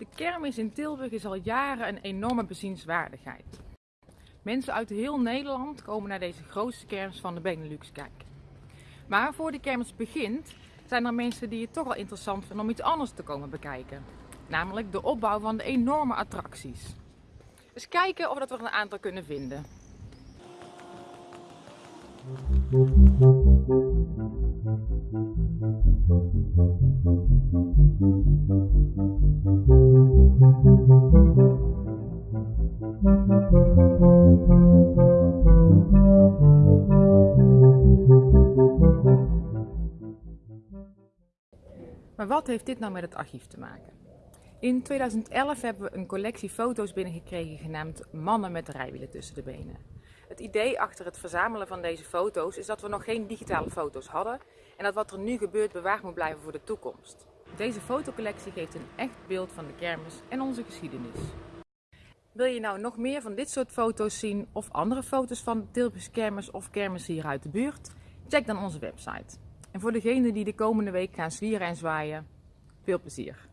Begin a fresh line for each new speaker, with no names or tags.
De kermis in Tilburg is al jaren een enorme bezienswaardigheid. Mensen uit heel Nederland komen naar deze grootste kermis van de Benelux kijken. Maar voor de kermis begint, zijn er mensen die het toch wel interessant vinden om iets anders te komen bekijken. Namelijk de opbouw van de enorme attracties. Dus kijken of we er een aantal kunnen vinden. Maar wat heeft dit nou met het archief te maken? In 2011 hebben we een collectie foto's binnengekregen genaamd Mannen met rijwielen tussen de benen. Het idee achter het verzamelen van deze foto's is dat we nog geen digitale foto's hadden en dat wat er nu gebeurt bewaard moet blijven voor de toekomst. Deze fotocollectie geeft een echt beeld van de kermis en onze geschiedenis. Wil je nou nog meer van dit soort foto's zien of andere foto's van de Tilburgse kermis of kermis hier uit de buurt? Check dan onze website. En voor degenen die de komende week gaan zwieren en zwaaien, veel plezier!